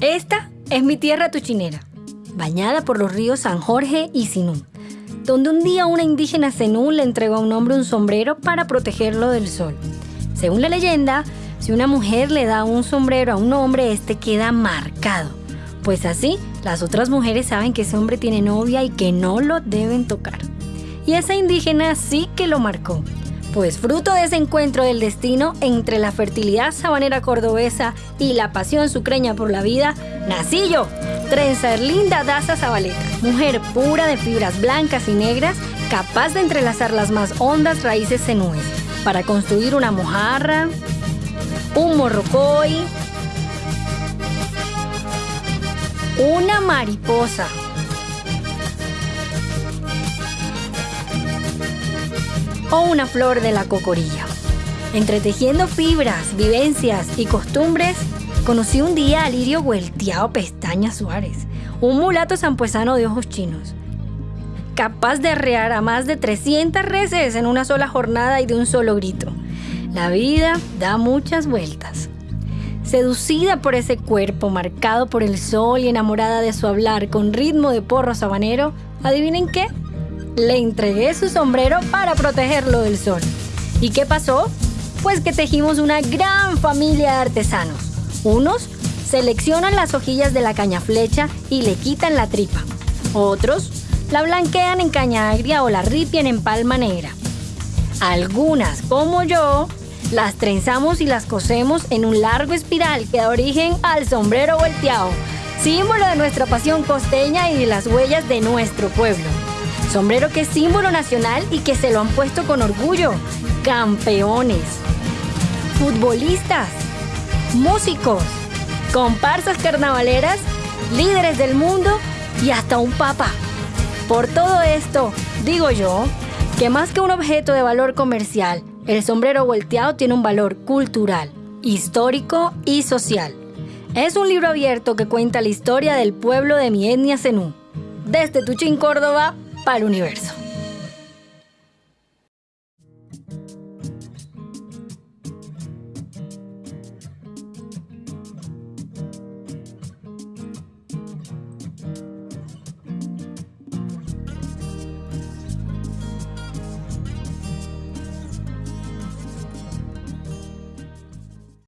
Esta es mi tierra tuchinera, bañada por los ríos San Jorge y Sinú, donde un día una indígena Zenú le entregó a un hombre un sombrero para protegerlo del sol. Según la leyenda, si una mujer le da un sombrero a un hombre, este queda marcado, pues así las otras mujeres saben que ese hombre tiene novia y que no lo deben tocar. Y esa indígena sí que lo marcó, pues fruto de ese encuentro del destino entre la fertilidad sabanera cordobesa y la pasión sucreña por la vida, nací yo, Linda Daza Zabaleta, mujer pura de fibras blancas y negras, capaz de entrelazar las más hondas raíces senúes para construir una mojarra, un morrocoy, una mariposa, o una flor de la cocorilla. Entretejiendo fibras, vivencias y costumbres, conocí un día a Lirio Huelteado Pestaña Suárez, un mulato zampuesano de ojos chinos, capaz de arrear a más de 300 reses en una sola jornada y de un solo grito. La vida da muchas vueltas. Seducida por ese cuerpo marcado por el sol y enamorada de su hablar con ritmo de porro sabanero, ¿adivinen qué? Le entregué su sombrero para protegerlo del sol. ¿Y qué pasó? Pues que tejimos una gran familia de artesanos. Unos seleccionan las hojillas de la caña flecha y le quitan la tripa. Otros la blanquean en caña agria o la ripian en palma negra. Algunas, como yo, las trenzamos y las cosemos en un largo espiral que da origen al sombrero volteado, símbolo de nuestra pasión costeña y de las huellas de nuestro pueblo. Sombrero que es símbolo nacional y que se lo han puesto con orgullo. Campeones, futbolistas, músicos, comparsas carnavaleras, líderes del mundo y hasta un papa. Por todo esto, digo yo, que más que un objeto de valor comercial, el sombrero volteado tiene un valor cultural, histórico y social. Es un libro abierto que cuenta la historia del pueblo de mi etnia Zenú. Desde Tuchín, Córdoba, para el universo.